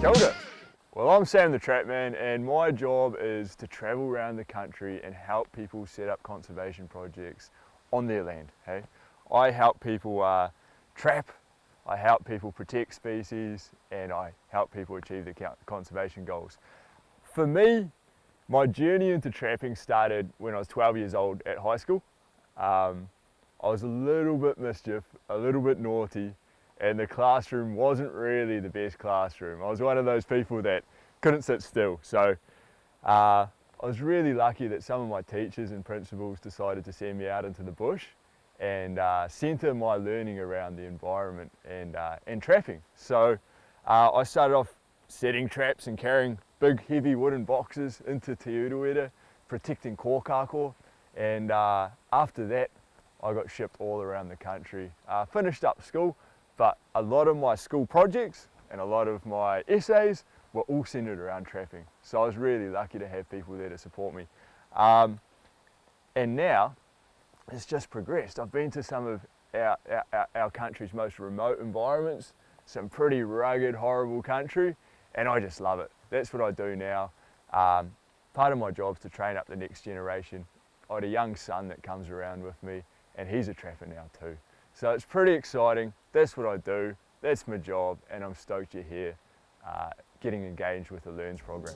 Kia ora. Well, I'm Sam the Trapman and my job is to travel around the country and help people set up conservation projects on their land, hey? I help people uh, trap, I help people protect species and I help people achieve their conservation goals. For me, my journey into trapping started when I was 12 years old at high school. Um, I was a little bit mischief, a little bit naughty, and the classroom wasn't really the best classroom. I was one of those people that couldn't sit still. So uh, I was really lucky that some of my teachers and principals decided to send me out into the bush and uh, centre my learning around the environment and, uh, and trapping. So uh, I started off setting traps and carrying big heavy wooden boxes into Te Urewera, protecting kōkako. And uh, after that, I got shipped all around the country. Uh, finished up school, but a lot of my school projects and a lot of my essays were all centered around trapping. So I was really lucky to have people there to support me. Um, and now it's just progressed. I've been to some of our, our, our country's most remote environments, some pretty rugged, horrible country, and I just love it. That's what I do now. Um, part of my job is to train up the next generation. I had a young son that comes around with me and he's a trapper now too. So it's pretty exciting. That's what I do. That's my job and I'm stoked you're here uh, getting engaged with the LEARNZ program.